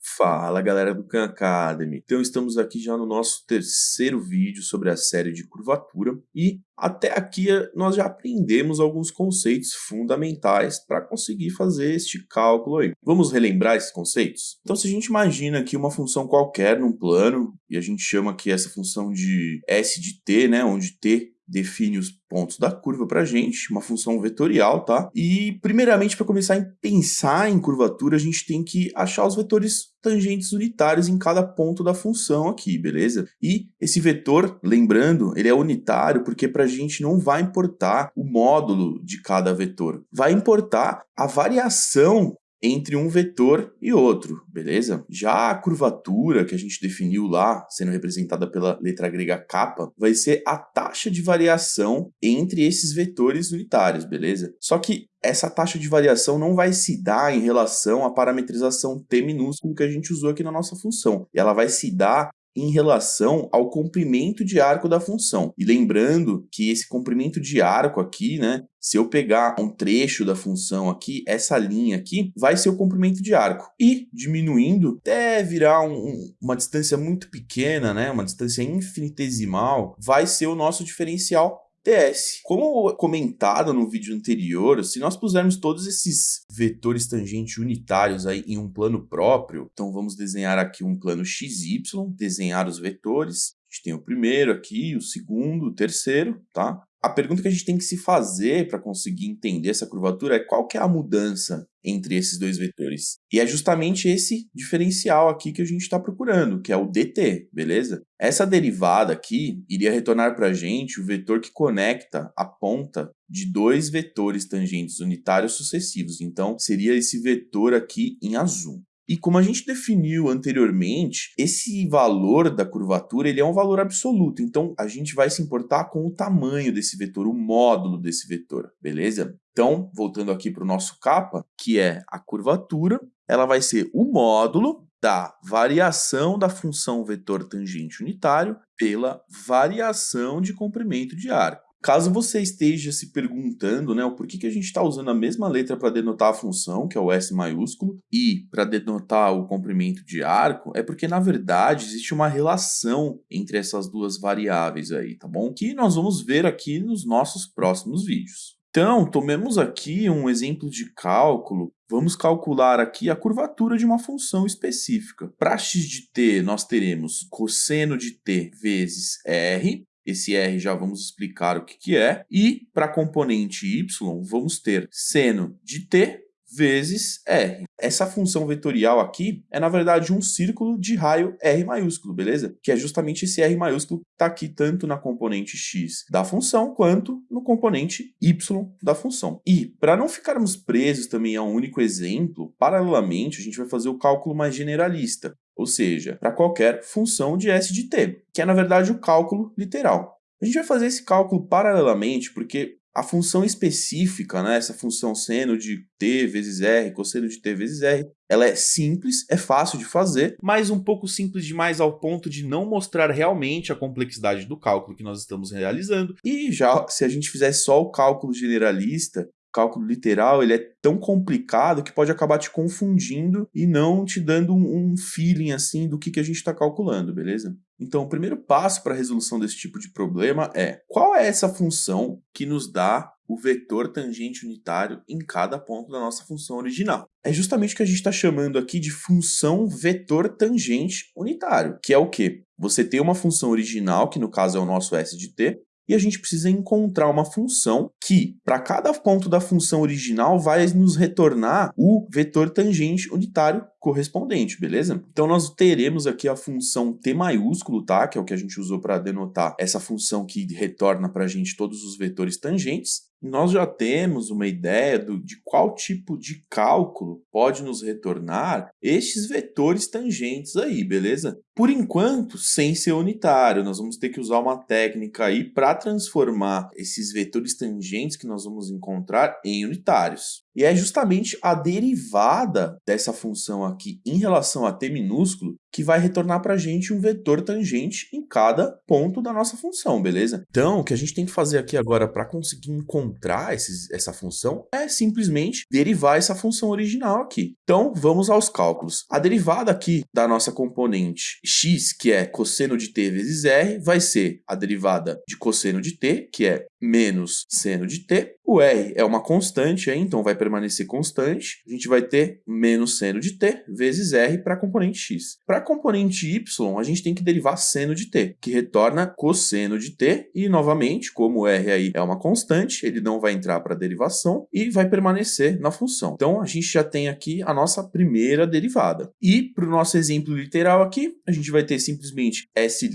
Fala galera do Khan Academy, então estamos aqui já no nosso terceiro vídeo sobre a série de curvatura e até aqui eh, nós já aprendemos alguns conceitos fundamentais para conseguir fazer este cálculo aí. Vamos relembrar esses conceitos? Então se a gente imagina aqui uma função qualquer num plano e a gente chama aqui essa função de s de t, né, onde t define os pontos da curva para a gente, uma função vetorial, tá? E, primeiramente, para começar a pensar em curvatura, a gente tem que achar os vetores tangentes unitários em cada ponto da função aqui, beleza? E esse vetor, lembrando, ele é unitário porque para a gente não vai importar o módulo de cada vetor, vai importar a variação entre um vetor e outro, beleza? Já a curvatura que a gente definiu lá, sendo representada pela letra grega kappa, vai ser a taxa de variação entre esses vetores unitários, beleza? Só que essa taxa de variação não vai se dar em relação à parametrização t minúsculo que a gente usou aqui na nossa função. Ela vai se dar em relação ao comprimento de arco da função. E lembrando que esse comprimento de arco aqui, né, se eu pegar um trecho da função aqui, essa linha aqui vai ser o comprimento de arco. E diminuindo até virar um, uma distância muito pequena, né, uma distância infinitesimal, vai ser o nosso diferencial TS. Como comentado no vídeo anterior, se nós pusermos todos esses vetores tangentes unitários aí em um plano próprio, então vamos desenhar aqui um plano XY, desenhar os vetores, a gente tem o primeiro aqui, o segundo, o terceiro, tá? A pergunta que a gente tem que se fazer para conseguir entender essa curvatura é qual que é a mudança entre esses dois vetores. E é justamente esse diferencial aqui que a gente está procurando, que é o dt, beleza? Essa derivada aqui iria retornar para a gente o vetor que conecta a ponta de dois vetores tangentes unitários sucessivos. Então, seria esse vetor aqui em azul. E como a gente definiu anteriormente, esse valor da curvatura ele é um valor absoluto, então a gente vai se importar com o tamanho desse vetor, o módulo desse vetor, beleza? Então, voltando aqui para o nosso capa, que é a curvatura, ela vai ser o módulo da variação da função vetor tangente unitário pela variação de comprimento de arco. Caso você esteja se perguntando né, o porquê que a gente está usando a mesma letra para denotar a função, que é o S maiúsculo, e para denotar o comprimento de arco, é porque, na verdade, existe uma relação entre essas duas variáveis aí, tá bom? Que nós vamos ver aqui nos nossos próximos vídeos. Então, tomemos aqui um exemplo de cálculo. Vamos calcular aqui a curvatura de uma função específica. Para x de t, nós teremos cosseno de t vezes r, esse R já vamos explicar o que, que é. E para a componente y, vamos ter seno de t vezes R. Essa função vetorial aqui é, na verdade, um círculo de raio R maiúsculo, beleza? Que é justamente esse R maiúsculo que está aqui tanto na componente x da função, quanto no componente y da função. E, para não ficarmos presos também a um único exemplo, paralelamente, a gente vai fazer o cálculo mais generalista ou seja, para qualquer função de S de t, que é na verdade o cálculo literal. A gente vai fazer esse cálculo paralelamente porque a função específica, né, essa função seno de t vezes r, cosseno de t vezes r, ela é simples, é fácil de fazer, mas um pouco simples demais ao ponto de não mostrar realmente a complexidade do cálculo que nós estamos realizando. E já se a gente fizesse só o cálculo generalista, cálculo literal ele é tão complicado que pode acabar te confundindo e não te dando um, feeling assim do que, que a gente está calculando, beleza? Então, o primeiro passo para a resolução desse tipo de problema é qual é essa função que nos dá o vetor tangente unitário em cada ponto da nossa função original. É justamente o que a gente está chamando aqui de função vetor tangente unitário, que é o quê? Você tem uma função original, que no caso é o nosso s de t, e a gente precisa encontrar uma função que, para cada ponto da função original, vai nos retornar o vetor tangente unitário correspondente, beleza? Então nós teremos aqui a função t maiúsculo, tá? Que é o que a gente usou para denotar essa função que retorna para a gente todos os vetores tangentes. Nós já temos uma ideia do, de qual tipo de cálculo pode nos retornar estes vetores tangentes aí, beleza? Por enquanto, sem ser unitário, nós vamos ter que usar uma técnica aí para transformar esses vetores tangentes que nós vamos encontrar em unitários. E é justamente a derivada dessa função aqui em relação a t minúsculo que vai retornar para a gente um vetor tangente em cada ponto da nossa função, beleza? Então, o que a gente tem que fazer aqui agora para conseguir encontrar esses, essa função é simplesmente derivar essa função original aqui. Então, vamos aos cálculos. A derivada aqui da nossa componente x, que é cosseno de t vezes r, vai ser a derivada de cosseno de t, que é menos seno de t. O r é uma constante, então vai permanecer constante. A gente vai ter menos seno de t vezes r para componente x. Para componente y, a gente tem que derivar seno de t, que retorna cosseno de t. E, novamente, como r aí é uma constante, ele não vai entrar para a derivação e vai permanecer na função. Então, a gente já tem aqui a nossa primeira derivada. E, para o nosso exemplo literal aqui, a gente vai ter simplesmente s'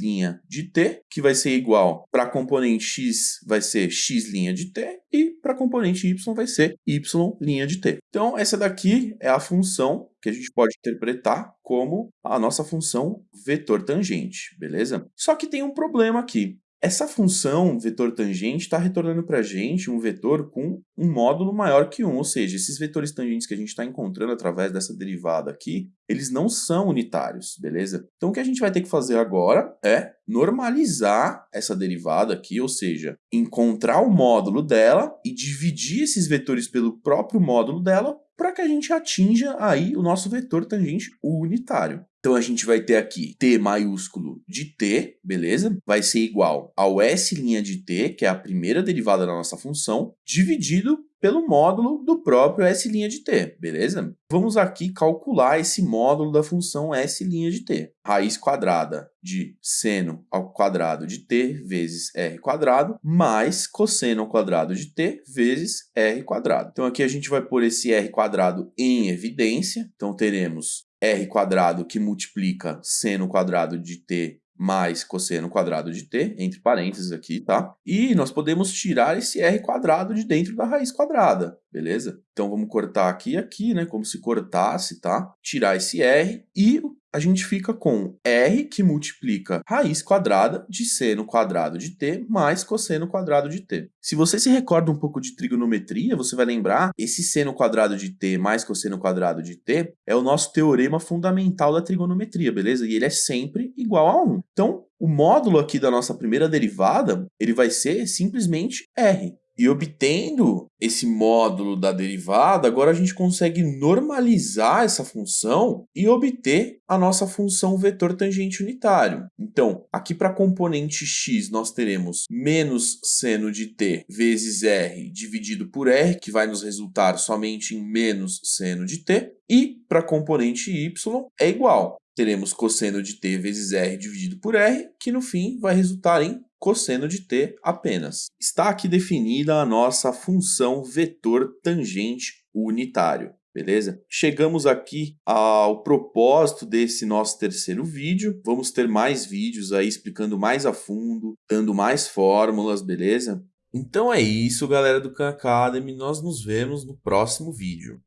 de t, que vai ser igual para componente x, vai ser x' de t e para componente y vai ser y' de t. Então, essa daqui é a função que a gente pode interpretar como a nossa função vetor tangente, beleza? Só que tem um problema aqui. Essa função vetor tangente está retornando para a gente um vetor com um módulo maior que 1, ou seja, esses vetores tangentes que a gente está encontrando através dessa derivada aqui, eles não são unitários, beleza? Então o que a gente vai ter que fazer agora é normalizar essa derivada aqui, ou seja, encontrar o módulo dela e dividir esses vetores pelo próprio módulo dela para que a gente atinja aí o nosso vetor tangente unitário. Então a gente vai ter aqui t maiúsculo de t, beleza? Vai ser igual ao s' de t, que é a primeira derivada da nossa função, dividido pelo módulo do próprio s' de t, beleza? Vamos aqui calcular esse módulo da função s' de t. Raiz quadrada de seno ao quadrado de t vezes r quadrado, mais cosseno ao quadrado de t vezes r quadrado. Então aqui a gente vai pôr esse r quadrado em evidência, então teremos r quadrado que multiplica seno quadrado de t mais cosseno quadrado de t, entre parênteses aqui, tá? E nós podemos tirar esse r quadrado de dentro da raiz quadrada, beleza? Então vamos cortar aqui e aqui, né? Como se cortasse, tá? Tirar esse r e a gente fica com r que multiplica raiz quadrada de seno quadrado de t mais cosseno quadrado de t. Se você se recorda um pouco de trigonometria, você vai lembrar esse seno quadrado de t mais cosseno quadrado de t é o nosso teorema fundamental da trigonometria, beleza? E ele é sempre igual a 1. Então, o módulo aqui da nossa primeira derivada, ele vai ser simplesmente r. E obtendo esse módulo da derivada, agora a gente consegue normalizar essa função e obter a nossa função vetor tangente unitário. Então, aqui para a componente x, nós teremos menos seno de t vezes r dividido por r, que vai nos resultar somente em menos seno de t. E para a componente y é igual. Teremos cosseno de t vezes r dividido por r, que no fim vai resultar em cosseno de t apenas. Está aqui definida a nossa função vetor tangente unitário. Beleza? Chegamos aqui ao propósito desse nosso terceiro vídeo. Vamos ter mais vídeos aí explicando mais a fundo, dando mais fórmulas, beleza? Então é isso, galera do Khan Academy. Nós nos vemos no próximo vídeo.